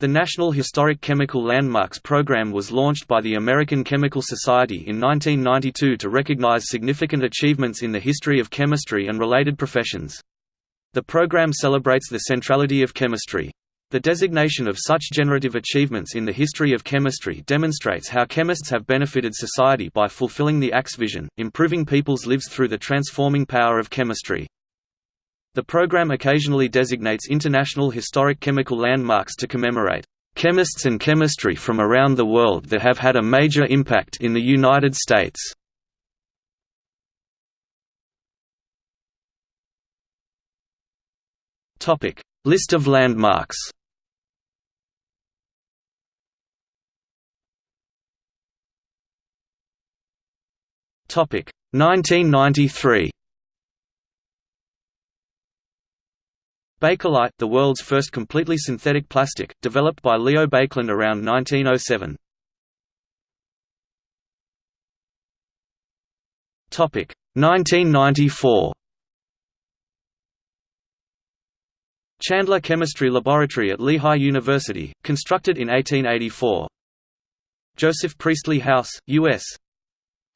The National Historic Chemical Landmarks Program was launched by the American Chemical Society in 1992 to recognize significant achievements in the history of chemistry and related professions. The program celebrates the centrality of chemistry. The designation of such generative achievements in the history of chemistry demonstrates how chemists have benefited society by fulfilling the ACS vision, improving people's lives through the transforming power of chemistry. The program occasionally designates international historic chemical landmarks to commemorate chemists and chemistry from around the world that have had a major impact in the United States. Topic: List of landmarks Topic 1993. Bakelite, the world's first completely synthetic plastic, developed by Leo Baekeland around 1907. Topic 1994. Chandler Chemistry Laboratory at Lehigh University, constructed in 1884. Joseph Priestley House, U.S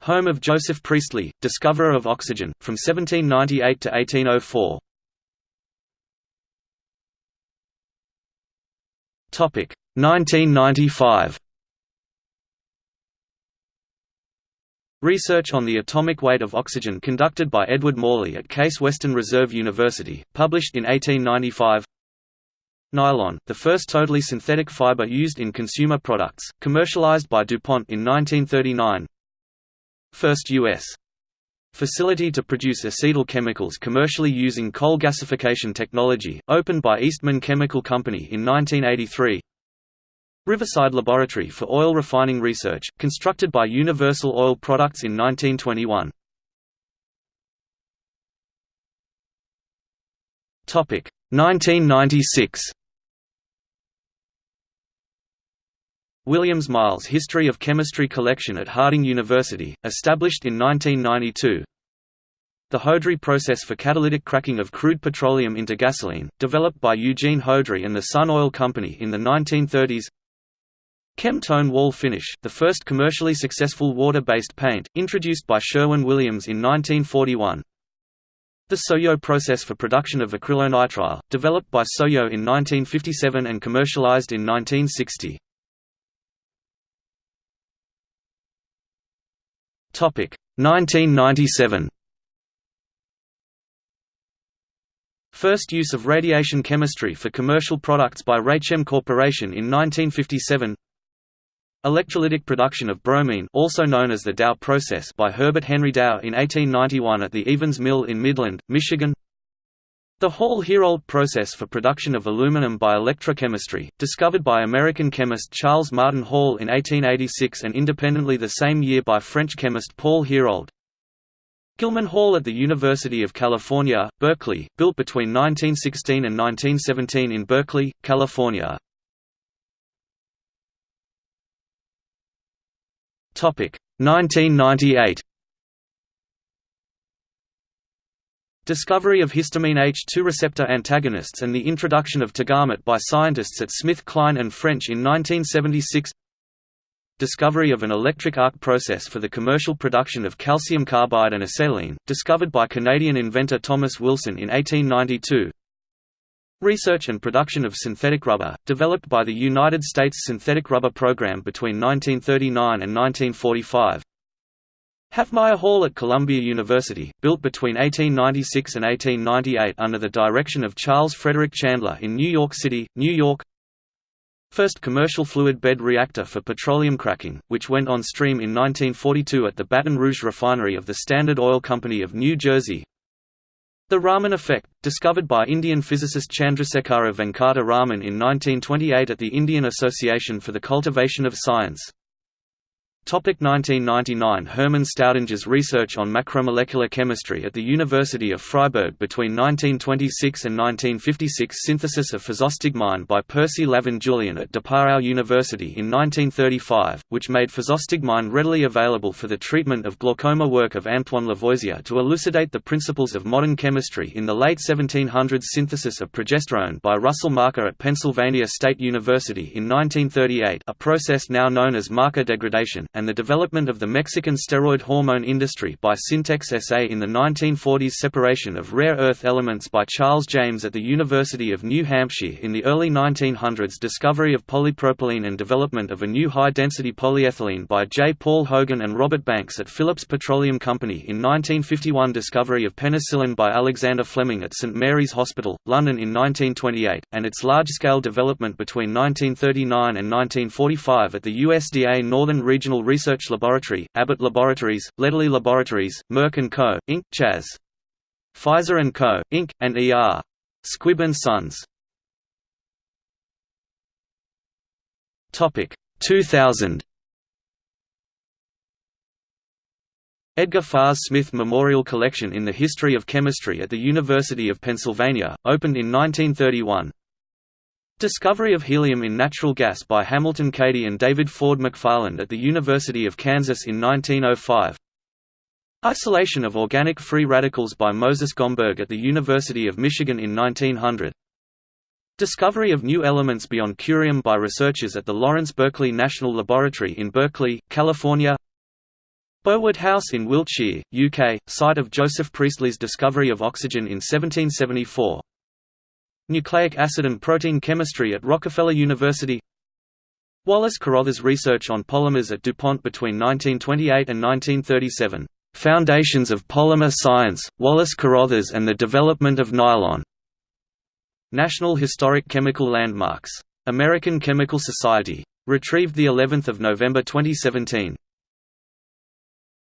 home of Joseph Priestley, discoverer of oxygen, from 1798 to 1804. 1995. Research on the atomic weight of oxygen conducted by Edward Morley at Case Western Reserve University, published in 1895. Nylon, the first totally synthetic fiber used in consumer products, commercialized by DuPont in 1939. First U.S. facility to produce acetyl chemicals commercially using coal gasification technology, opened by Eastman Chemical Company in 1983. Riverside Laboratory for Oil Refining Research, constructed by Universal Oil Products in 1921. Topic 1996. Williams Miles History of Chemistry Collection at Harding University, established in 1992. The Houdry process for catalytic cracking of crude petroleum into gasoline, developed by Eugene Houdry and the Sun Oil Company in the 1930s. Kem-Tone wall finish, the first commercially successful water-based paint, introduced by Sherwin-Williams in 1941. The Sohio process for production of acrylonitrile, developed by Sohio in 1957 and commercialized in 1960. Topic 1997. First use of radiation chemistry for commercial products by Raychem Corporation in 1957. Electrolytic production of bromine also known as the Dow process by Herbert Henry Dow in 1891 at the Evans Mill in Midland, Michigan the Hall-Héroult process for production of aluminum by electrochemistry, discovered by American chemist Charles Martin Hall in 1886 and independently the same year by French chemist Paul Heroult. Gilman Hall at the University of California, Berkeley, built between 1916 and 1917 in Berkeley, California. Topic 1998 Discovery of histamine H2 receptor antagonists and the introduction of Tagamet by scientists at SmithKline and French in 1976 Discovery of an electric arc process for the commercial production of calcium carbide and acetylene, discovered by Canadian inventor Thomas Wilson in 1892 Research and production of synthetic rubber, developed by the United States Synthetic Rubber Program between 1939 and 1945 Havemeyer Hall at Columbia University, built between 1896 and 1898 under the direction of Charles Frederick Chandler in New York City, New York First commercial fluid bed reactor for petroleum cracking, which went on stream in 1942 at the Baton Rouge refinery of the Standard Oil Company of New Jersey. The Raman effect, discovered by Indian physicist Chandrasekhara Venkata Raman in 1928 at the Indian Association for the Cultivation of Science. Topic 1999 Hermann Staudinger's research on macromolecular chemistry at the University of Freiburg between 1926 and 1956 Synthesis of physostigmine by Percy Lavon Julian at DePauw University in 1935, which made physostigmine readily available for the treatment of glaucoma work of Antoine Lavoisier to elucidate the principles of modern chemistry in the late 1700s Synthesis of progesterone by Russell Marker at Pennsylvania State University in 1938 a process now known as marker degradation and the development of the Mexican steroid hormone industry by Syntex SA in the 1940s separation of rare earth elements by Charles James at the University of New Hampshire in the early 1900s discovery of polypropylene and development of a new high-density polyethylene by J. Paul Hogan and Robert Banks at Phillips Petroleum Company in 1951 discovery of penicillin by Alexander Fleming at St Mary's Hospital, London in 1928, and its large-scale development between 1939 and 1945 at the USDA Northern Regional Research Laboratory, Abbott Laboratories, Lederle Laboratories, Merck & Co., Inc., Chas. Pfizer & Co., Inc., and E.R. Squibb & Sons. 2000 Edgar Fahs Smith Memorial Collection in the History of Chemistry at the University of Pennsylvania, opened in 1931 Discovery of helium in natural gas by Hamilton Cady and David Ford McFarland at the University of Kansas in 1905 Isolation of organic free radicals by Moses Gomberg at the University of Michigan in 1900 Discovery of new elements beyond curium by researchers at the Lawrence Berkeley National Laboratory in Berkeley, California. Bowood House in Wiltshire, UK, site of Joseph Priestley's discovery of oxygen in 1774 Nucleic acid and protein chemistry at Rockefeller University Wallace Carothers research on polymers at DuPont between 1928 and 1937. Foundations of Polymer Science, Wallace Carothers and the Development of Nylon. National Historic Chemical Landmarks. American Chemical Society. Retrieved the 11th of November 2017.